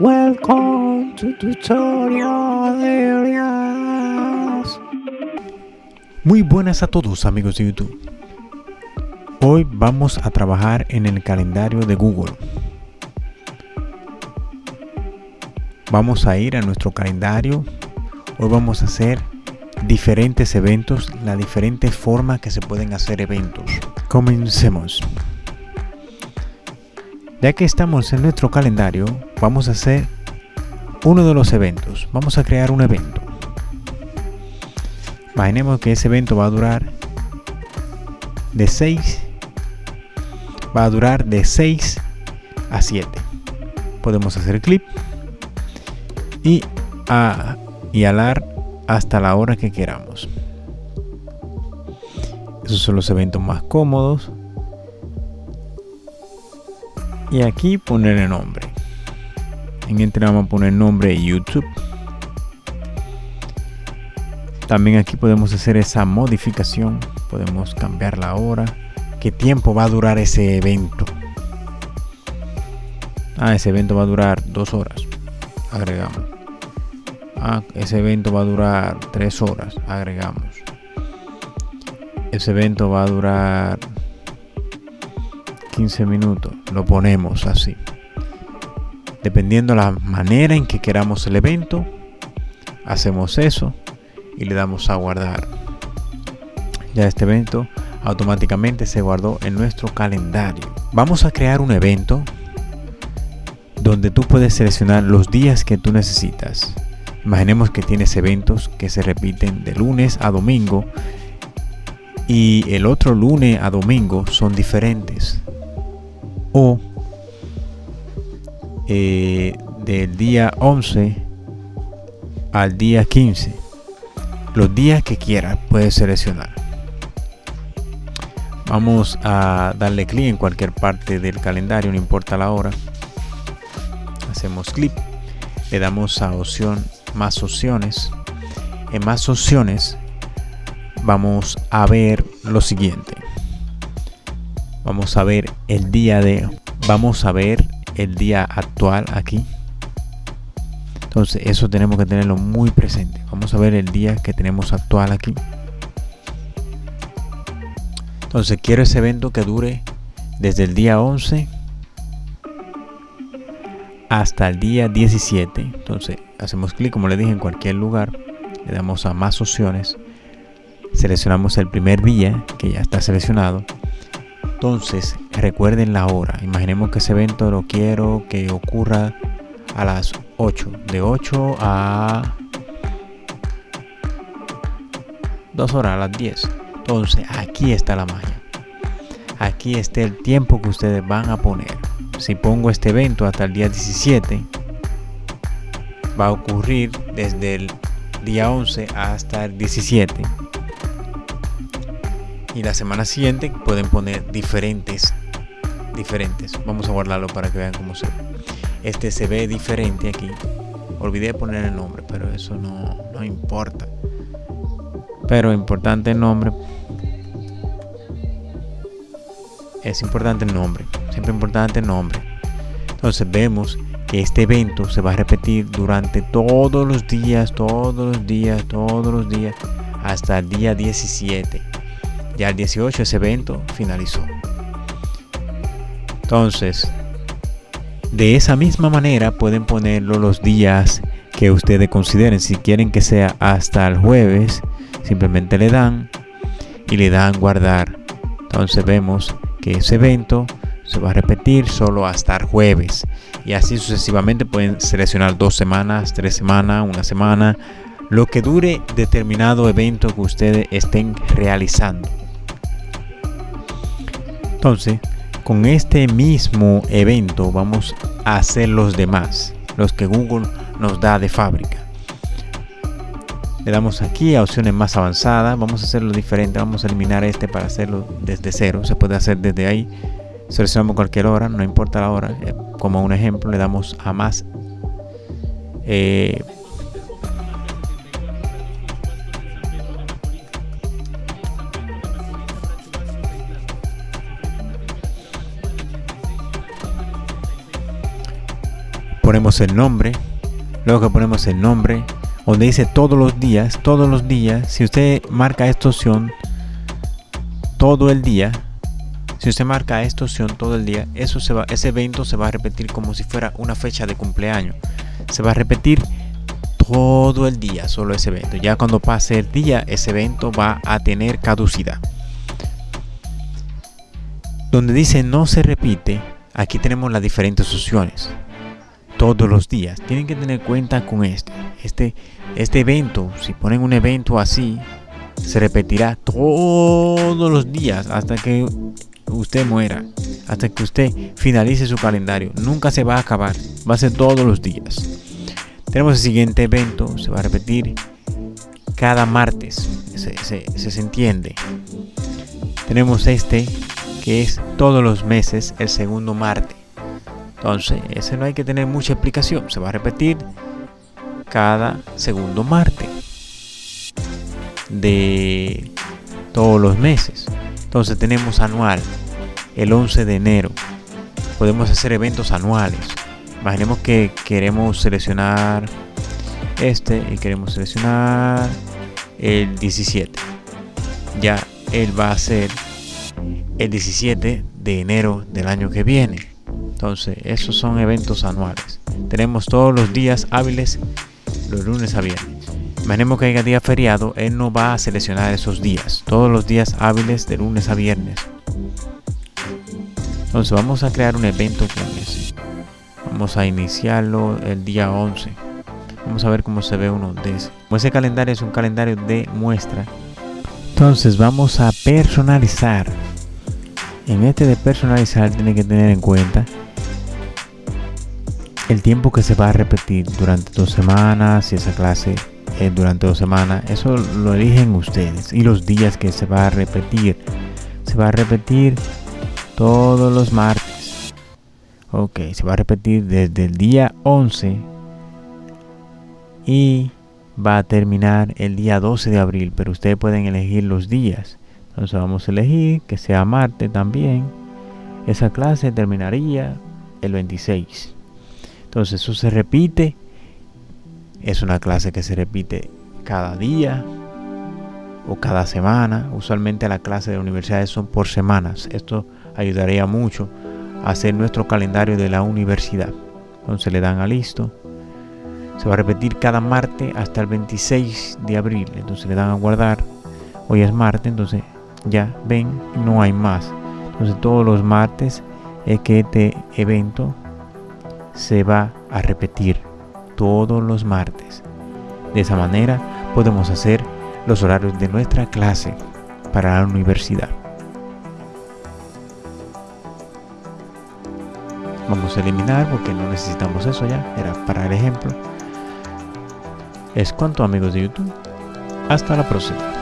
Welcome to Tutorial Areas. Muy buenas a todos amigos de YouTube. Hoy vamos a trabajar en el calendario de Google. Vamos a ir a nuestro calendario. Hoy vamos a hacer diferentes eventos, la diferente forma que se pueden hacer eventos. Comencemos. Ya que estamos en nuestro calendario, vamos a hacer uno de los eventos. Vamos a crear un evento. Imaginemos que ese evento va a durar de 6 va a durar de 6 a 7. Podemos hacer clip y, a, y alar hasta la hora que queramos. Esos son los eventos más cómodos y aquí poner el nombre en este vamos a poner nombre YouTube. También aquí podemos hacer esa modificación. Podemos cambiar la hora. Qué tiempo va a durar ese evento ah ese evento va a durar dos horas. Agregamos. Ah ese evento va a durar tres horas. Agregamos. Ese evento va a durar 15 minutos. Lo ponemos así dependiendo la manera en que queramos el evento hacemos eso y le damos a guardar. Ya este evento automáticamente se guardó en nuestro calendario. Vamos a crear un evento donde tú puedes seleccionar los días que tú necesitas. Imaginemos que tienes eventos que se repiten de lunes a domingo y el otro lunes a domingo son diferentes. O eh, del día 11 al día 15 los días que quieras puedes seleccionar. Vamos a darle clic en cualquier parte del calendario no importa la hora. Hacemos clic. Le damos a opción más opciones. En más opciones vamos a ver lo siguiente. Vamos a ver el día de vamos a ver el día actual aquí. Entonces eso tenemos que tenerlo muy presente. Vamos a ver el día que tenemos actual aquí. Entonces quiero ese evento que dure desde el día 11 hasta el día 17 entonces hacemos clic como le dije en cualquier lugar. Le damos a más opciones. Seleccionamos el primer día que ya está seleccionado. Entonces, recuerden la hora. Imaginemos que ese evento lo quiero que ocurra a las 8. De 8 a 2 horas, a las 10. Entonces, aquí está la magia. Aquí está el tiempo que ustedes van a poner. Si pongo este evento hasta el día 17, va a ocurrir desde el día 11 hasta el 17 y la semana siguiente pueden poner diferentes diferentes. Vamos a guardarlo para que vean cómo se ve. Este se ve diferente aquí. Olvidé poner el nombre pero eso no, no importa. Pero importante el nombre. Es importante el nombre siempre importante el nombre. Entonces vemos que este evento se va a repetir durante todos los días todos los días todos los días hasta el día 17 ya el 18 ese evento finalizó. Entonces, de esa misma manera pueden ponerlo los días que ustedes consideren. Si quieren que sea hasta el jueves, simplemente le dan y le dan guardar. Entonces vemos que ese evento se va a repetir solo hasta el jueves. Y así sucesivamente pueden seleccionar dos semanas, tres semanas, una semana, lo que dure determinado evento que ustedes estén realizando. Entonces, con este mismo evento vamos a hacer los demás, los que Google nos da de fábrica. Le damos aquí a opciones más avanzadas, vamos a hacerlo diferente, vamos a eliminar este para hacerlo desde cero, se puede hacer desde ahí. Seleccionamos cualquier hora, no importa la hora, eh, como un ejemplo le damos a más eh, ponemos el nombre. Luego que ponemos el nombre, donde dice todos los días, todos los días, si usted marca esta opción todo el día, si usted marca esta opción todo el día, eso se va, ese evento se va a repetir como si fuera una fecha de cumpleaños. Se va a repetir todo el día, solo ese evento. Ya cuando pase el día, ese evento va a tener caducidad. Donde dice no se repite, aquí tenemos las diferentes opciones todos los días. Tienen que tener cuenta con este. Este, este evento, si ponen un evento así, se repetirá todos los días hasta que usted muera, hasta que usted finalice su calendario. Nunca se va a acabar, va a ser todos los días. Tenemos el siguiente evento, se va a repetir cada martes, se, se, se entiende. Tenemos este que es todos los meses, el segundo martes. Entonces, ese no hay que tener mucha explicación. Se va a repetir cada segundo martes de todos los meses. Entonces tenemos anual, el 11 de enero. Podemos hacer eventos anuales. Imaginemos que queremos seleccionar este y queremos seleccionar el 17. Ya él va a ser el 17 de enero del año que viene. Entonces, esos son eventos anuales. Tenemos todos los días hábiles, los lunes a viernes. Imaginemos que haya día feriado, él no va a seleccionar esos días. Todos los días hábiles de lunes a viernes. Entonces vamos a crear un evento con ese. Vamos a iniciarlo el día 11. Vamos a ver cómo se ve uno de ese. Ese calendario es un calendario de muestra. Entonces vamos a personalizar. En este de personalizar tiene que tener en cuenta el tiempo que se va a repetir durante dos semanas, si esa clase es durante dos semanas, eso lo eligen ustedes. Y los días que se va a repetir, se va a repetir todos los martes. Ok, se va a repetir desde el día 11 y va a terminar el día 12 de abril, pero ustedes pueden elegir los días. Entonces vamos a elegir que sea martes también. Esa clase terminaría el 26. Entonces eso se repite. Es una clase que se repite cada día o cada semana. Usualmente las clases de universidades son por semanas. Esto ayudaría mucho a hacer nuestro calendario de la universidad. Entonces le dan a listo. Se va a repetir cada martes hasta el 26 de abril. Entonces le dan a guardar. Hoy es martes, entonces ya ven, no hay más. Entonces todos los martes es que este evento se va a repetir todos los martes. De esa manera podemos hacer los horarios de nuestra clase para la universidad. Vamos a eliminar porque no necesitamos eso ya, era para el ejemplo. Es cuanto amigos de YouTube. Hasta la próxima.